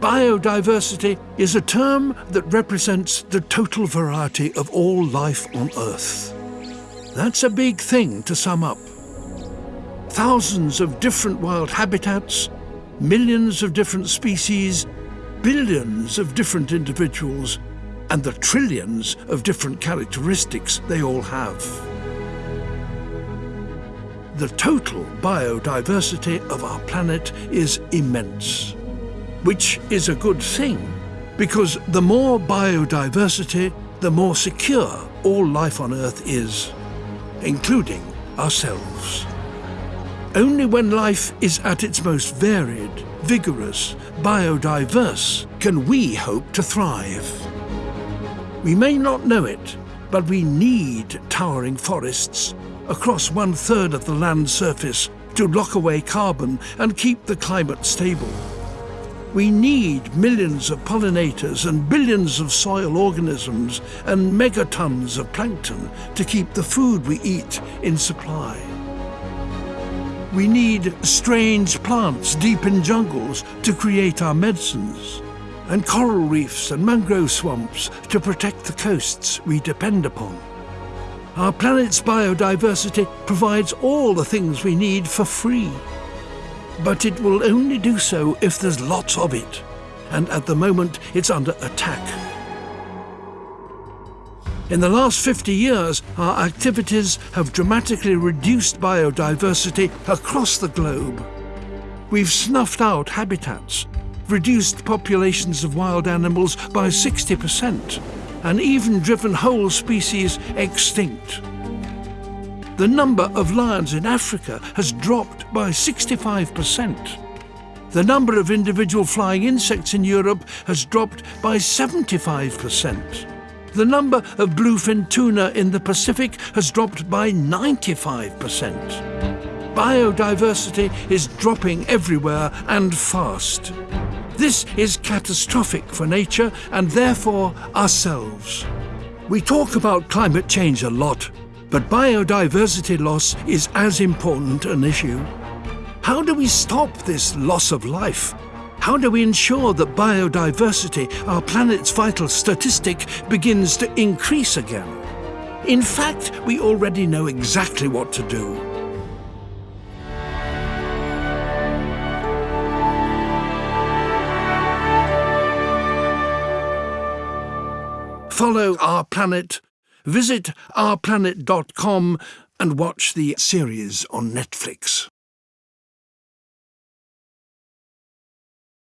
Biodiversity is a term that represents the total variety of all life on Earth. That's a big thing to sum up. Thousands of different wild habitats, millions of different species, billions of different individuals, and the trillions of different characteristics they all have. The total biodiversity of our planet is immense, which is a good thing, because the more biodiversity, the more secure all life on Earth is, including ourselves. Only when life is at its most varied, vigorous, biodiverse, can we hope to thrive. We may not know it, but we need towering forests across one third of the land surface to lock away carbon and keep the climate stable. We need millions of pollinators and billions of soil organisms and megatons of plankton to keep the food we eat in supply. We need strange plants deep in jungles to create our medicines and coral reefs and mangrove swamps to protect the coasts we depend upon. Our planet's biodiversity provides all the things we need for free. But it will only do so if there's lots of it, and at the moment it's under attack. In the last 50 years, our activities have dramatically reduced biodiversity across the globe. We've snuffed out habitats, reduced populations of wild animals by 60%, and even driven whole species extinct. The number of lions in Africa has dropped by 65%. The number of individual flying insects in Europe has dropped by 75%. The number of bluefin tuna in the Pacific has dropped by 95% biodiversity is dropping everywhere and fast. This is catastrophic for nature and therefore ourselves. We talk about climate change a lot, but biodiversity loss is as important an issue. How do we stop this loss of life? How do we ensure that biodiversity, our planet's vital statistic, begins to increase again? In fact, we already know exactly what to do. follow Our Planet, visit ourplanet.com and watch the series on Netflix.